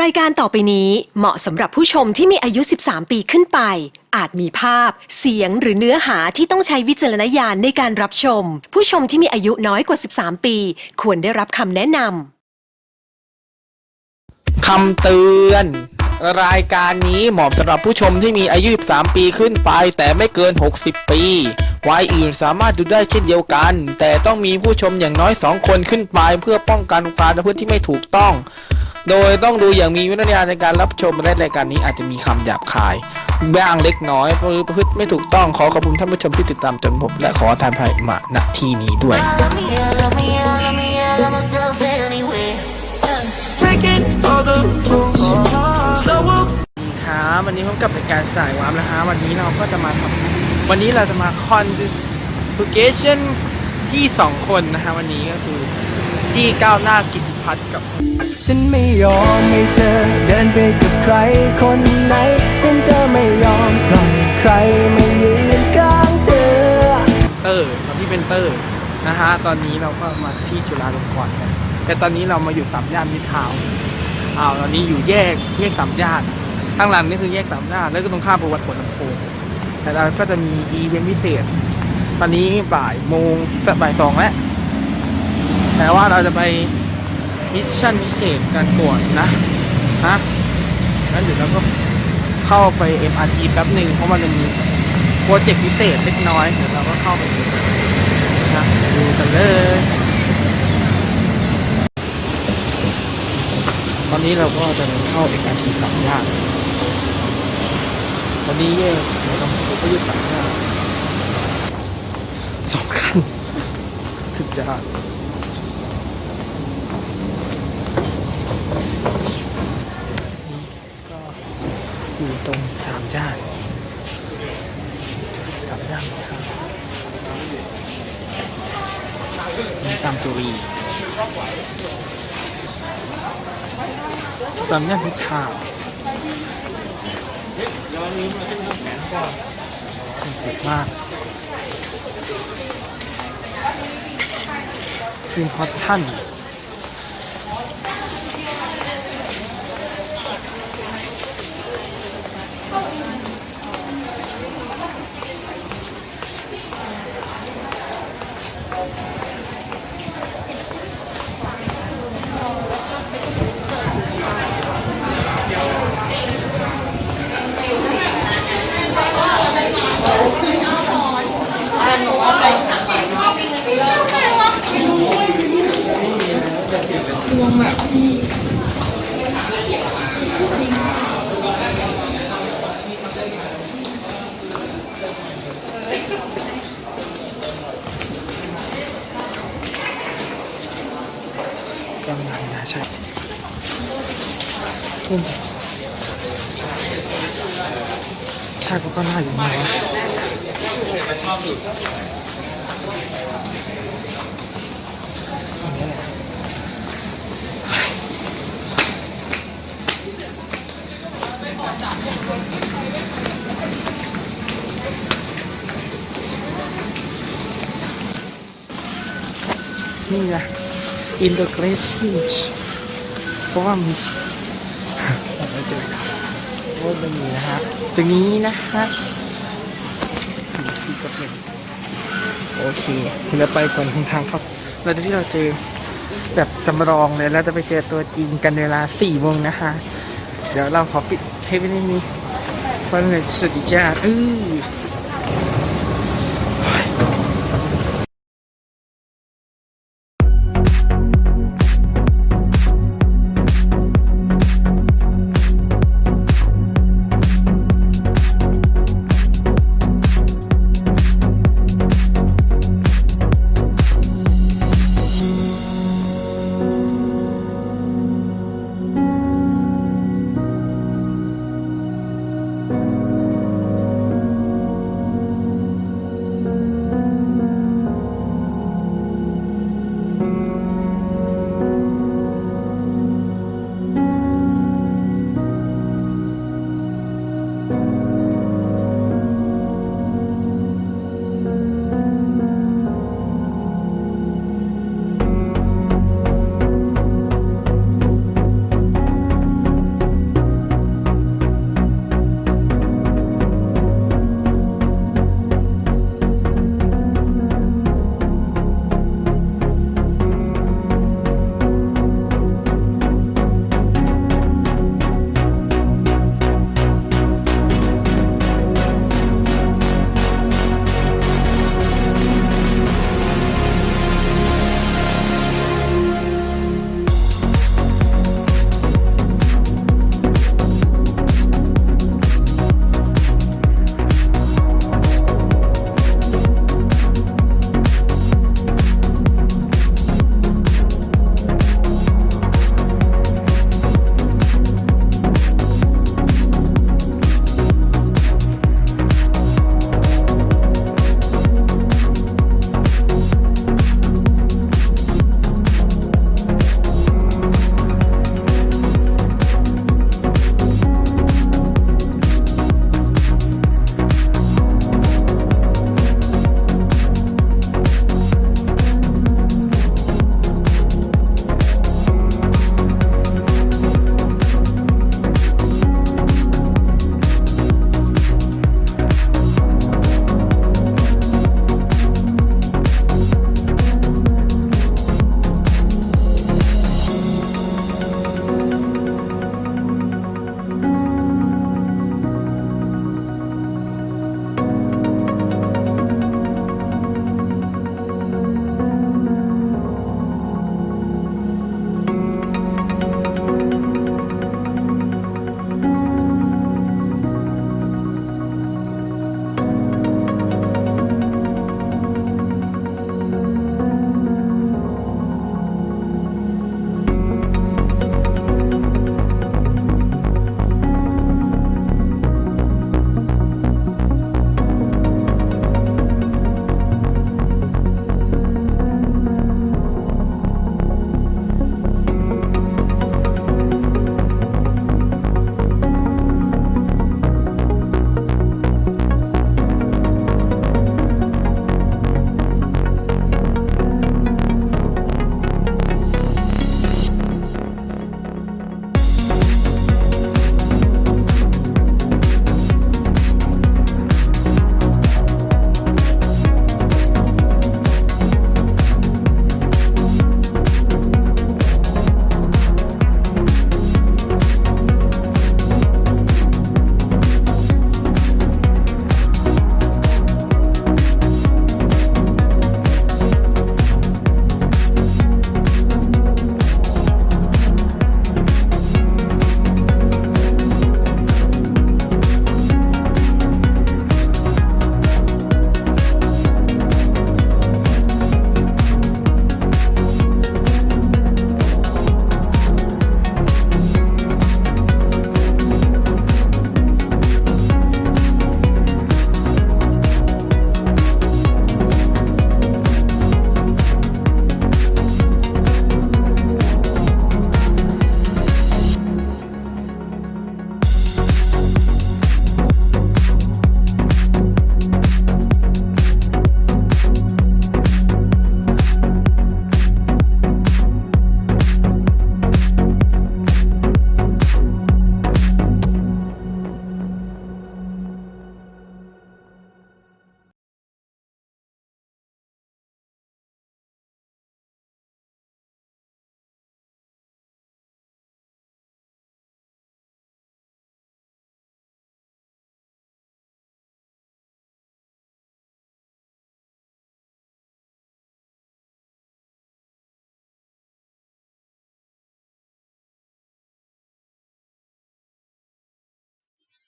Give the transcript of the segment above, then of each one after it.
รายการต่อไปนี้เหมาะสำหรับผู้ชมที่มีอายุ 13 ปีขึ้นไป อาจมีภาพ เสียงหรือเนื้อหาที่ต้องใช้วิจารณญาณในการรับชม ผู้ชมที่มีอายุน้อยกว่า 13 ปี ควรได้รับคำแนะนำ คำเตือน รายการนี้เหมาะสำหรับผู้ชมที่มีอายุ 13 ปีขึ้นไป แต่ไม่เกิน 60 ปี วัยอื่นสามารถดูได้เช่นเดียวกัน แต่ต้องมีผู้ชมอย่างน้อย 2 คนขึ้นไป เพื่อป้องกันความประพฤติที่ไม่ถูกต้อง โดยต้องดูอย่างมีวิจารณญาณในการรับชมและรายการนี้อาจจะมีคำหยาบคายบ้างเล็กน้อยเพราะประพฤติไม่ถูกต้องขอขอบคุณท่านผู้ชมที่ติดตามจนพบและขอทานภัยมาณที่นี้ด้วย Love me, I love me, I love me, I love myself anyway. Yeah. breaking all the rules. So we'll ครับวันนี้พบกับรายการสายวามนะฮะวันนี้เราก็จะมาทำวันนี้เราจะมาคอนดูเกชันที่สองคนนะฮะวันนี้ก็คือพี่ก้าวหน้ากิติ พัฒน์กับ ฉันไม่ยอมให้เธอเดินไปกับใครคนไหน ฉันจะไม่ยอมปล่อยใครมายืนข้างเธอ เตอร์กับพี่เป็นเตอร์นะฮะ ตอนนี้เราก็มาที่จุฬาลงกรณ์กันแต่ตอนนี้เรามาอยู่สามย่านมิตรทาวน์อ้าวตอนนี้อยู่แยกแยกสามย่าน ข้างหลังนี่คือแยกสามย่าน แล้วก็ตรงข้ามประวัติผลลำโพงแต่เราก็จะมีอีเวนต์พิเศษ ตอนนี้บ่ายโมงบ่ายสองแล้วแต่ว่าเราจะไป mission พิเศษกันก่อนนะฮะงั้นเดี๋ยวเราก็เข้าไป MRT แป๊บหนึ่งเพราะมันมีโปรเจกต์พิเศษเล็กน้อยเดี๋ยวเราก็เข้าไปดูนะดูกันเลย ตอนนี้เราก็จะเข้า MRT สามย่านตอนนี้แยกเราต้องไปยึดสามย่านสองคันสุดยอด ก็อยู่ตรงสามย่านสามย่านครับจามจุรีสามย่านพิชาเด็กมากทีมฮอตท่าน นี่ไง integration เพราะว่ามีไม่เจอเพราะว่ามันมีนะฮะตรงนี้นะฮะโอเคเราไปก่อนทางทางครับเราจะที่เราเจอแบบจำลองเลยแล้วจะไปเจอตัวจริงกันเวลาสี่โมงนะฮะเดี๋ยวเราขอปิด เทปไว้ในนี้เพ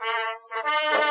Thank you.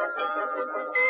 フフフフ。